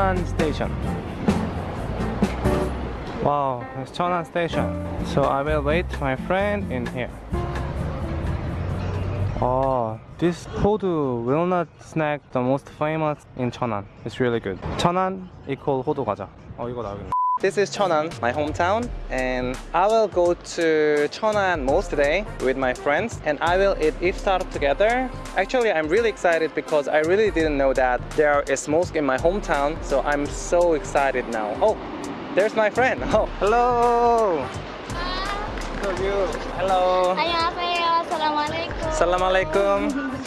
Cheonan Station. Wow, it's Cheonan Station. So I will wait my friend in here. Oh, this 호두 walnut snack the most famous in Cheonan. It's really good. Cheonan equal 호두 과자. 어 이거 나오겠네. This is Cheonan, my hometown, and I will go to Cheonan Mosque today with my friends and I will eat iftar together. Actually, I'm really excited because I really didn't know that there is mosque in my hometown, so I'm so excited now. Oh, there's my friend. Oh, hello. Hi. Hello. Hello. Assalamualaikum. Assalamualaikum.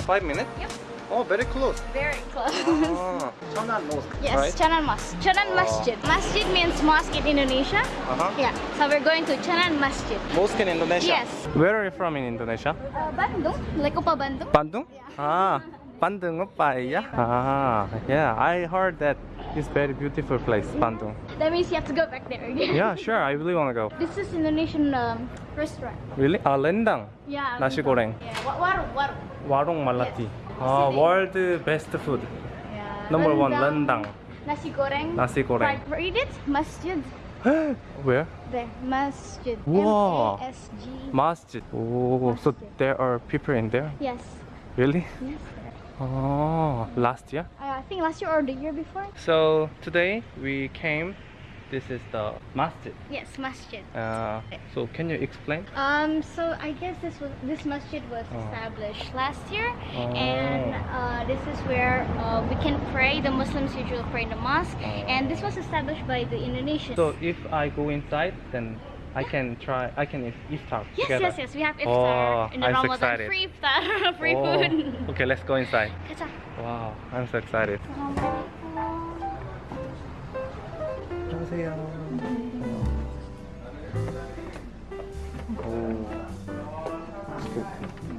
Five minutes? Oh, very close. Very close. Oh, Cheonan Mosque, yes, right? Cheonan Mosque. Cheonan Oh. Masjid. Masjid means mosque in Indonesia. Uh-huh. Yeah. So we're going to Cheonan Masjid. Mosque in Indonesia? Yes. Where are you from in Indonesia? Uh, Bandung. Like Upa Bandung. Bandung? Ah, Bandung opa Ah, yeah, I heard that it's very beautiful place, Bandung. That means you have to go back there again. Yeah, sure, I really want to go. This is Indonesian um, restaurant. Really? Ah, rendang. Yeah. Nasi goreng. Yeah. Warung. Warung. Warung malati. Yes. Ah, Sini. world best food. Yeah. Number one, rendang. Nasi goreng. Nasi goreng. Read it. Masjid. Where? There. Masjid. Wow. M-A-S-G. Masjid. Oh, so there are people in there? Yes. Really? Yes. Oh, last year? Uh, I think last year or the year before. So today we came. This is the masjid. Yes, masjid. Uh, so can you explain? Um, so I guess this was this masjid was Oh. established last year, Oh. and uh, this is where uh, we can pray. The Muslims usually pray in the mosque, and this was established by the Indonesians. So if I go inside, then I can try. I can if- iftar yes, together. yes, yes. We have iftar Oh, in the I'm so Ramadan excited. free iftar, free Oh, food. Okay, let's go inside. Wow, I'm so excited.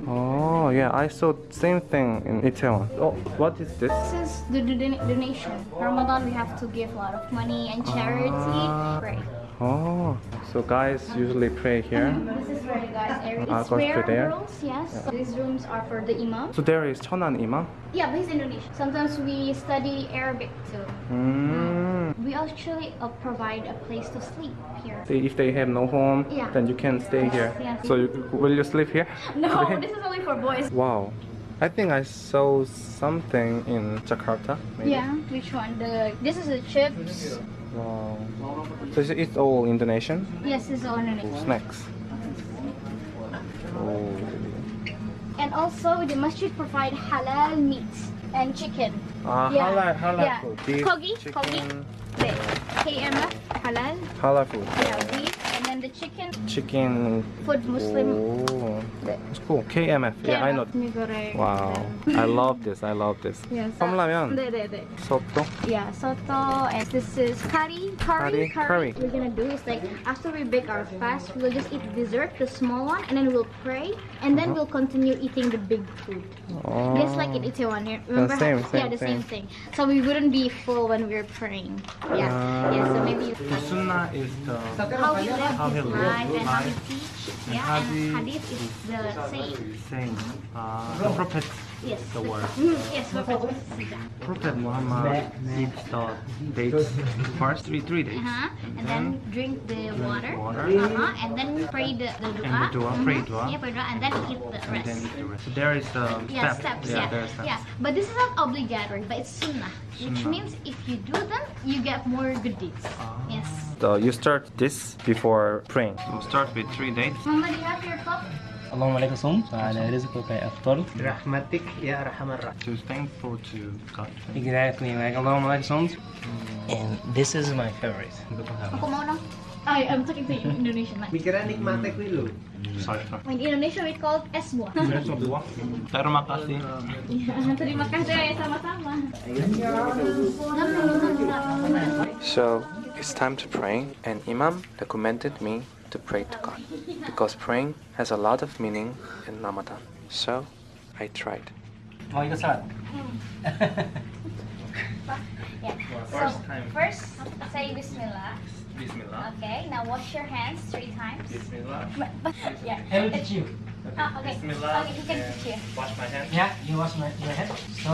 Oh yeah, I saw the same thing in Itaewon. Oh, what is this? This is the don- donation. Ramadan, we have to give a lot of money and charity. Ah. Pray. Oh, so guys usually pray here. This is where the guys area. Ah, It's goes there? rooms. Yes. These rooms are for the imam. So there is Cheonan Imam. Yeah, but he's Indonesian. Sometimes we study Arabic too. Mm. We actually uh, provide a place to sleep here. Say If they have no home, Yeah. then you can stay here. Yes. So you, will you sleep here? No, this is only for boys. Wow. I think I saw something in Jakarta. Maybe. Yeah, which one? The this is the chips. Wow. So it's- all Indonesian Yes, it's all Indonesian. snacks. Oh. And also the masjid provide halal meat and chicken. Ah, Yeah. halal, halal Yeah. food. Beef, Kogi, chicken, kogi. The KMF halal. halal food. Yeah, beef and then the chicken Chicken. food Muslim. Oh, The it's cool. KMF. Yeah, I know. mie goreng. Wow. I love this. I love this. Yes. 컵라면, 네, 네, 네. 소또. Yeah, soto and this is curry, curry, Curry, curry. We're gonna do is like after we break our fast, we'll just eat dessert, the small one, and then we'll pray, and then Uh-huh. we'll continue eating the big food. Oh. Just like in Itaewon here. Remember? same, how, yeah, same, the same, same. thing. So we wouldn't be full when we're praying. Yeah, yeah. So maybe you The sunnah is the how he lived How his lived and how he teach. Yeah, and hadith hadith is the same. same. Uh, the prophet, Yes. the word. Mm, yes, we're Prophet Muhammad eats the dates first three three days. Uh-huh. And then drink the water. water. Uh-huh. And then pray the, the dua. And the dua, pray Mhm. dua. Yeah, pray dua. And then eat the and then eat the rest. So there is the yeah, step. steps. Yeah, Yeah, there steps. yeah. But this is not obligatory, but it's sunnah, which Sunnah. means if you do them, you get more good deeds. Ah. Yes. So you start this before praying. You start with three dates. Mama, do you have your cup? اللهم لك صمت وعلى رزقك أفطرت برحمتك يا أرحم الراحمين To thankful to God. Exactly like اللهم لك صمت and this is my favorite Aku mau dong. I, I'm talking to you in Indonesian. Like. Pikiran nikmatnya kuwi lho. Sorry, sorry. In Indonesia we call it es buah. Terima kasih. Ya, terima kasih sama-sama. So it's time to pray, and Imam recommended me to pray to God because praying has a lot of meaning in Ramadan. So I tried. mau ikut salat Yeah. First time. First, say Bismillah. Bismillah. Okay. Now wash your hands three times. Bismillah. But, but, yeah. I will teach you Ah, okay. Bismillah. Okay, he can and teach you. Wash my hands. yeah you wash my, your head so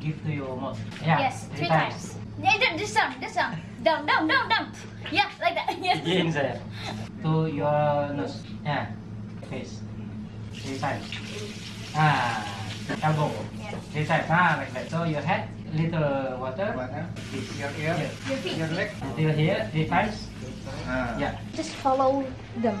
give to your mouth. Yeah. Yes, three times. Yeah, th- this one, this one. Down, down, down, down. Yeah, like that. Yes. Inside. To your nose. Yeah. Face. Three times. Ah. Elbow. Yeah. Three times. Ah, like that. So your head, little water. Water. Your ear. Here. Your feet. Your leg. Until here, three times. Ah. Yeah. Just follow them.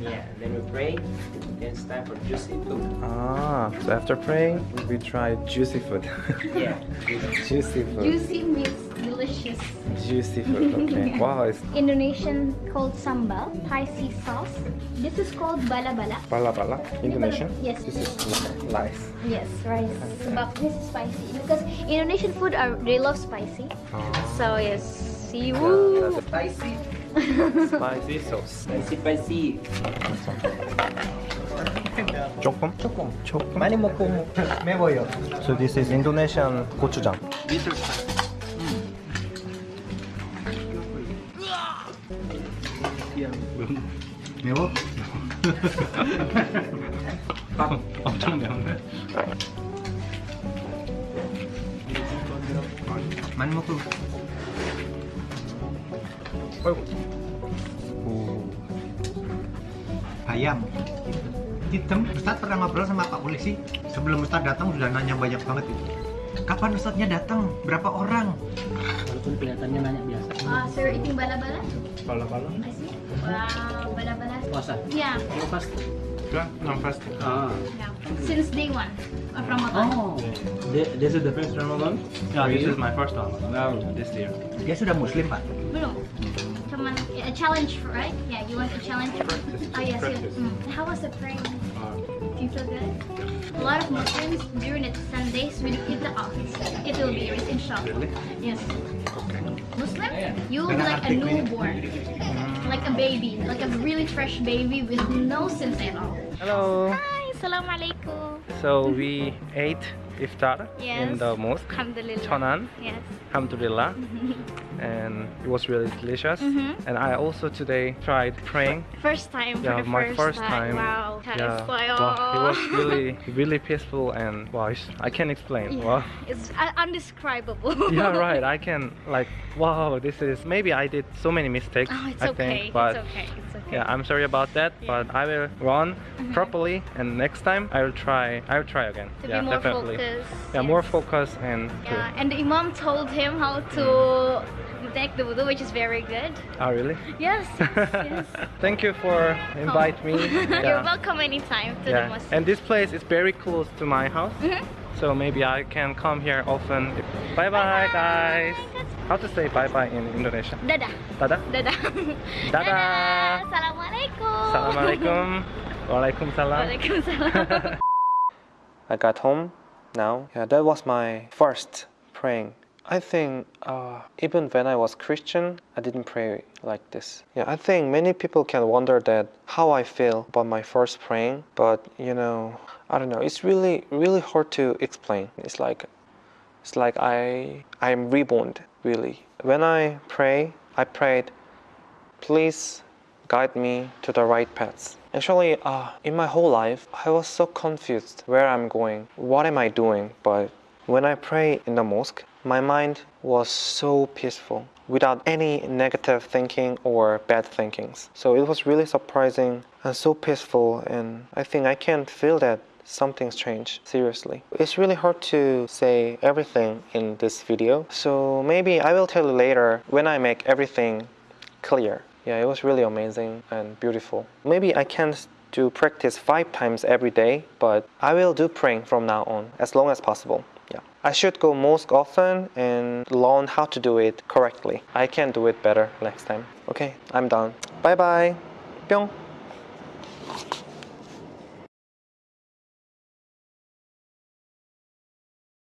Then yeah, then we pray. Then it's time for juicy food. Ah, so after praying, we try juicy food. Yeah. juicy food. Juicy means delicious. Juicy food. Okay. wow, it's Indonesian called sambal, spicy sauce. This is called bala bala. bala bala. Indonesian. Yes. This is rice. Yes, rice. But this is spicy because Indonesian food are they love spicy. So yes, see woo. Spicy. Spicy sauce. Spicy, spicy. 조금? 조금. 조금. 많이 먹고 매워요. So this is Indonesian gochujang. 매워? 엄청 매운데. 많이 먹고. 아이고. 오. ayam hitam Ustadz pernah ngobrol sama Pak Polisi sebelum Ustadz datang sudah nanya banyak banget itu kapan Ustadznya datang berapa orang Walaupun kelihatannya banyak biasa. Ah, so you're eating bala bala? Bala bala. I see. Wow, bala bala. Puasa. Yeah, You fast. Yeah, I'm fast. Ah. yeah. Since day one of Ramadan. Oh. Th- This is the first Ramadan? Yeah, this is my first time. Wow. This year. dia sudah muslim Pak Belum. Cuman a challenge, right? Yeah, you want a challenge? Oh yes, yes. Mm. How was the praying? Do you feel good? A lot of Muslims during the Sundays when you hit the office, it will be yours, inshallah. Yes. Muslim, you will be like a newborn, like a baby, like a really fresh baby with no sins at all. Hello. Hi, assalamualaikum. So we ate iftar in the mosque, Alhamdulillah. Cheonan. Yes. Alhamdulillah. and it was really delicious. Mhm. And I also today tried praying. First time Yeah, for the my first, first time. Wow. That Yeah, wow, it was really, really peaceful and wow, it's- I can't explain. Yeah, Wow. It's un- undescribable. yeah, right. I can like wow. This is maybe I did so many mistakes. Oh, it's I okay. think, but it's okay. It's okay. Yeah, I'm sorry about that. Yeah. But I will run Mhm. properly, and next time I will try. I will try again. to yeah, be more definitely. focused. Yeah, yes. more focus and. Yeah, and the imam told him how to take the wudu, which is very good. Oh really? Yes, yes, yes. Thank you for invite me. You're welcome anytime to the mosque. and this place is very close to my house, Mhm. So maybe I can come here often. Bye bye, guys. How to say bye bye in Indonesian? Dadah. Dadah. Dadah. Dadah. Assalamualaikum. Assalamualaikum. Waalaikumsalam. Waalaikumsalam. I got home now. Yeah, that was my first praying I think uh, even when I was Christian, I didn't pray like this. Yeah, I think many people can wonder that how I feel about my first praying, but you know, I don't know. It's really, really hard to explain. It's like, it's like I, I'm reborn. Really, when I pray, I prayed, please guide me to the right paths. Actually, uh, in my whole life, I was so confused where I'm going, what am I doing, but when I pray in the mosque, my mind was so peaceful without any negative thinking or bad thinkings. So it was really surprising and so peaceful and I think I can feel that something's changed seriously. It's really hard to say everything in this video. So maybe I will tell you later when I make everything clear. Yeah, it was really amazing and beautiful. Maybe I can't do practice five times every day, but I will do praying from now on as long as possible. Yeah. I should go mosque often and learn how to do it correctly. I can do it better next time. Okay, I'm done. Bye bye. 뿅.